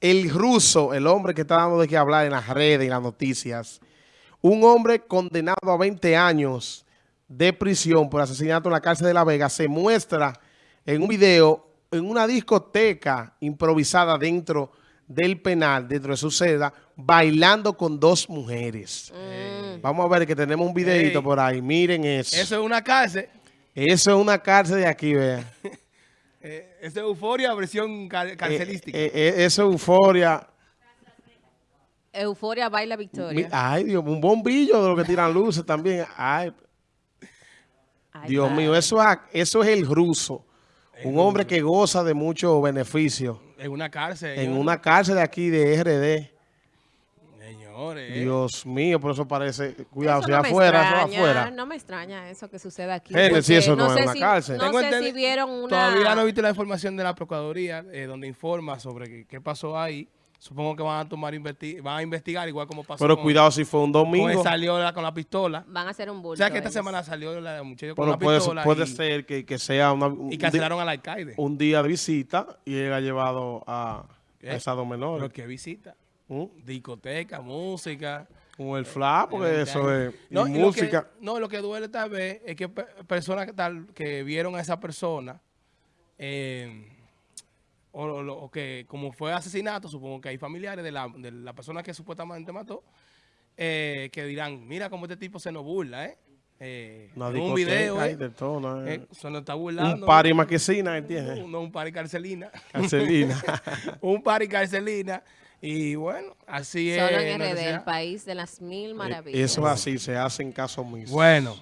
El ruso, el hombre que está dando de qué hablar en las redes y las noticias, un hombre condenado a 20 años de prisión por asesinato en la cárcel de La Vega, se muestra en un video en una discoteca improvisada dentro del penal, dentro de su celda, bailando con dos mujeres. Mm. Vamos a ver que tenemos un videito por ahí. Miren eso. Eso es una cárcel. Eso es una cárcel de aquí, vean. Eh, eso es euforia versión car- carcelística. Eh, eh, eh, eso es euforia. Euforia baila victoria. Ay, Dios, un bombillo de lo que tiran luces también. Ay, Ay, Dios padre. mío, eso es, eso es el ruso. Un hombre que goza de muchos beneficios en una cárcel. en una cárcel de aquí de RD. Señores. Dios mío, por eso parece, cuidado, Eso si no afuera, eso extraña, afuera. No me extraña eso que suceda aquí. Porque eso no es sé una si- cárcel. No Tengo sé si vieron una... Todavía no viste la información de la Procuraduría, eh, donde informa sobre qué, qué pasó ahí. Supongo que van a tomar investi- van a investigar igual como pasó Pero con, cuidado si fue un domingo. salió la- con la pistola. Van a hacer un bulto. O sea que esta ellos. semana salió la muchacha con la puede, pistola puede y, ser que, que sea una, un, y cancelaron al alcalde. un día de visita y él ha llevado a, ¿Qué? a esas dos menores. Pero que visita. ¿Mm? Discoteca, música. Con el fla, porque Eh, eso es No, y lo música. que- no, lo que duele tal vez es que pe- personas que, tal, que vieron a esa persona, eh, o, o que como fue asesinato, supongo que hay familiares de la, de la persona que supuestamente mató, eh, que dirán, mira cómo este tipo se nos burla, ¿eh? Eh, en un video, hay ¿eh? de todo, ¿no? Eh, se nos está burlando. un party maquesina, ¿entiendes? No, no, un party carcelina. Carcelina. un party carcelina. Y bueno, así es. Solo en RD, el país de las mil maravillas. Eh, Eso es así, se hace en caso mismo. Bueno.